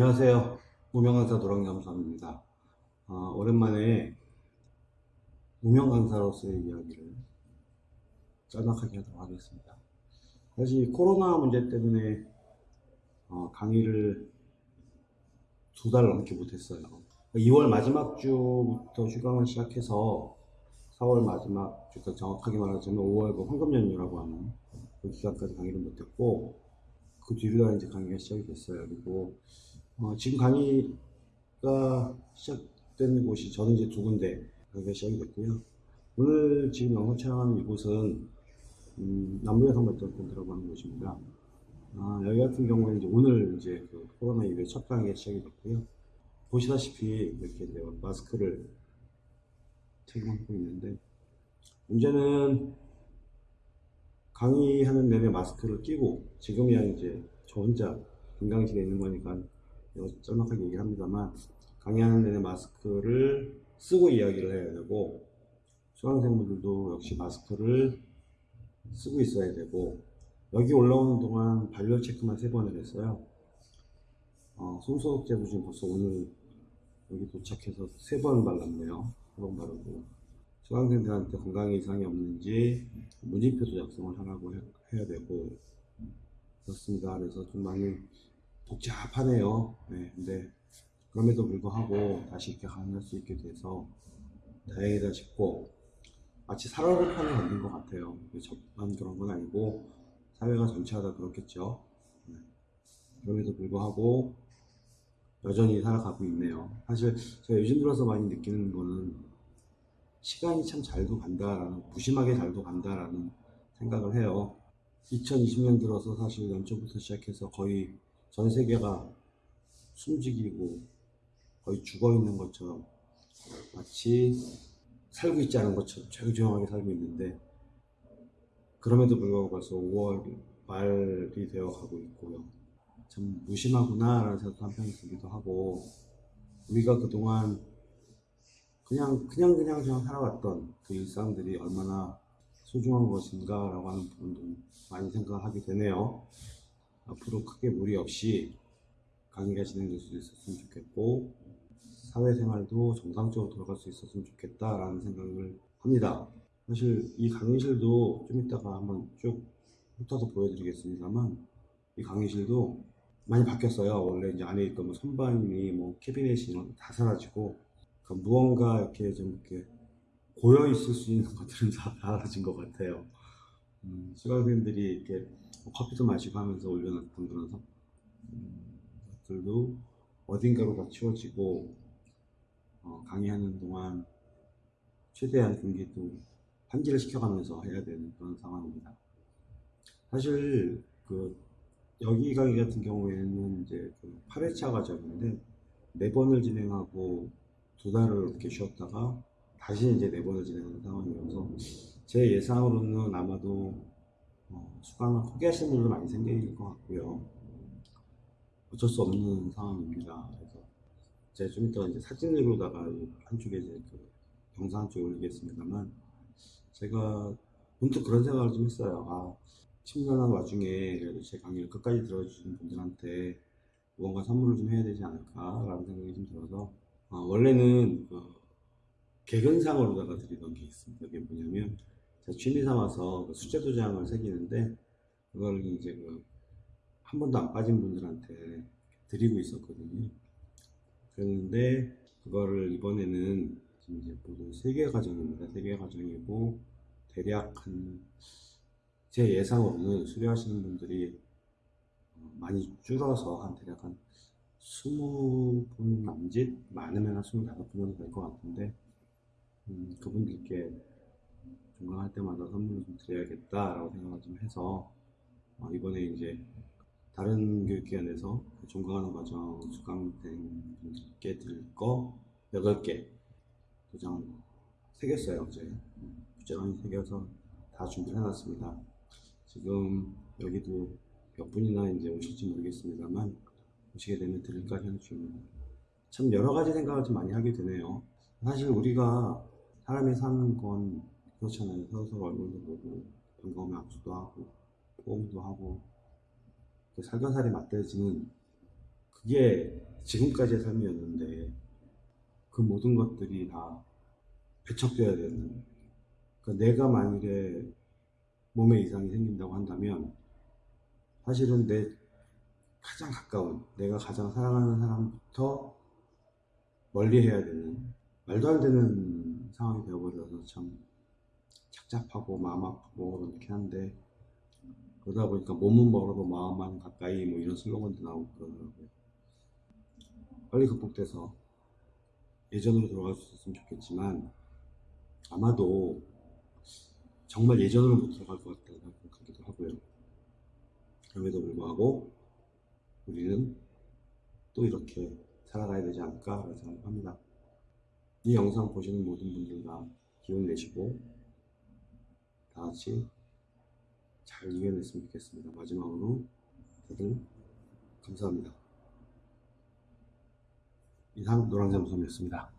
안녕하세요. 무명강사 도랑겸사입니다. 어, 오랜만에 무명강사로서의 이야기를 짤막하게 하도록 하겠습니다. 사실 코로나 문제 때문에 어, 강의를 두 달 넘게 못했어요. 2월 마지막 주부터 휴강을 시작해서 4월 마지막 주부터 정확하게 말하자면 5월 그 황금 연휴라고 하는 그 기간까지 강의를 못했고 그 뒤로 다 이제 강의가 시작이 됐어요. 그리고 어, 지금 강의가 시작된 곳이 저는 이제 두 군데 강의가 시작이 됐고요. 오늘 지금 영상 촬영하는 이곳은 음, 남부여성 발전센터라고 하는 곳입니다. 아, 여기 같은 경우에는 이제 오늘 이제 그 코로나 이후에 첫 강의가 시작이 됐고요. 보시다시피 이렇게 이제 마스크를 착용하고 있는데 문제는 강의하는 내내 마스크를 끼고 지금이야 이제 저 혼자 건강실에 있는 거니까 짤막하게 얘기를 합니다만 강의하는 내내 마스크를 쓰고 이야기를 해야 되고 수강생분들도 역시 마스크를 쓰고 있어야 되고 여기 올라오는 동안 발열 체크만 세 번을 했어요. 어, 손소독 제도 지금 벌써 오늘 여기 도착해서 세 번 발랐네요. 세 번 바르고 수강생들한테 건강에 이상이 없는지 문진표도 작성을 하라고 해, 해야 되고 그렇습니다. 그래서 좀 많이 복잡하네요. 네, 근데 그럼에도 불구하고 다시 이렇게 강의할 수 있게 돼서 다행이다 싶고 마치 살얼음판에 걸린 것 같아요. 저만 그런 건 아니고 사회가 전체가 다 그렇겠죠. 네. 그럼에도 불구하고 여전히 살아가고 있네요. 사실 제가 요즘 들어서 많이 느끼는 거는 시간이 참 잘도 간다라는 무심하게 잘도 간다라는 생각을 해요. 2020년 들어서 사실 연초부터 시작해서 거의 전 세계가 숨지기고 거의 죽어 있는 것처럼 마치 살고 있지 않은 것처럼 조용조용하게 살고 있는데 그럼에도 불구하고 벌써 5월 말이 되어 가고 있고요. 참 무심하구나 라는 생각도 한편이 들기도 하고 우리가 그동안 그냥 그냥 그냥 그냥 살아왔던 그 일상들이 얼마나 소중한 것인가 라고 하는 부분도 많이 생각하게 되네요. 앞으로 크게 무리 없이 강의가 진행될 수 있었으면 좋겠고 사회생활도 정상적으로 돌아갈 수 있었으면 좋겠다라는 생각을 합니다. 사실 이 강의실도 좀 이따가 한번 쭉 훑어서 보여드리겠습니다만 이 강의실도 많이 바뀌었어요. 원래 이제 안에 있던 뭐 선반이 뭐 캐비넷이 다 사라지고 그러니까 무언가 이렇게 좀 이렇게 고여 있을 수 있는 것들은 다 사라진 것 같아요. 음, 수강생들이 이렇게 뭐 커피도 마시고 하면서 올려놨던 그런 성- 음, 것들도 어딘가로 다 치워지고 어, 강의하는 동안 최대한 경기도 환기를 시켜가면서 해야 되는 그런 상황입니다. 사실 그 여기 강의 같은 경우에는 이제 그 8회차 과정인데 네 번을 진행하고 두 달을 이렇게 쉬었다가 다시 이제 네 번을 진행하는 상황이어서 제 예상으로는 아마도 어, 수강을 포기하시는 분들 많이 생길 것 같고요. 어쩔 수 없는 상황입니다. 그래서 제가 좀 이따 이제 사진으로다가 이 한쪽에 이제 그 영상 한쪽에 올리겠습니다만 제가 문득 그런 생각을 좀 했어요. 아, 10년한 와중에 그래도 제 강의를 끝까지 들어주신 분들한테 무언가 선물을 좀 해야 되지 않을까라는 생각이 좀 들어서 어, 원래는 그 개근상으로다가 드리던 게 있습니다. 그게 뭐냐면 취미 삼아서 그 수제 도장을 새기는데 그걸 이제 그 한 번도 안 빠진 분들한테 드리고 있었거든요. 그랬는데 그거를 이번에는 이제 모두 세개 과정입니다. 세개 과정이고 대략 한 제 예상으로는 수료하시는 분들이 어, 많이 줄어서 한 대략 한 20분 남짓 많으면 한 25분 정도 될 것 같은데 음, 그분들께 종강할 때마다 선물을 좀 드려야겠다라고 생각을 좀 해서 어, 이번에 이제 다른 교육기관에서 그 종강하는 과정 수강생 분들께 드릴 거 8개 도장 새겼어요 어제. 음, 부재관이 새겨서 다 준비를 해놨습니다. 지금 여기도 몇 분이나 이제 오실지 모르겠습니다만 오시게 되면 드릴까 생각 중입니다. 참 여러 가지 생각을 좀 많이 하게 되네요. 사실 우리가 사람이 사는 건 그렇잖아요. 서로 서로 얼굴도 보고 반가우면 악수도 하고 포옹도 하고 그 살견살이 맞대지는 그게 지금까지의 삶이었는데 그 모든 것들이 다 배척돼야 되는 그러니까 내가 만일에 몸에 이상이 생긴다고 한다면 사실은 내 가장 가까운 내가 가장 사랑하는 사람부터 멀리 해야 되는 말도 안 되는 상황이 되어버려서 참 착잡하고 마음 아프고 그렇긴 한데 그러다 보니까 몸은 멀어도 마음만 가까이 뭐 이런 슬로건도 나오고 그러더라고요. 빨리 극복돼서 예전으로 돌아갈 수 있었으면 좋겠지만 아마도 정말 예전으로 못 돌아갈 것 같다는 생각하기도 하고요. 그럼에도 불구하고 우리는 또 이렇게 살아가야 되지 않을까 생각합니다. 이 영상 보시는 모든 분들 다 기운 내시고 다 같이 잘 이겨냈으면 좋겠습니다. 마지막으로 다들 감사합니다. 이상 노랑잠수함이었습니다.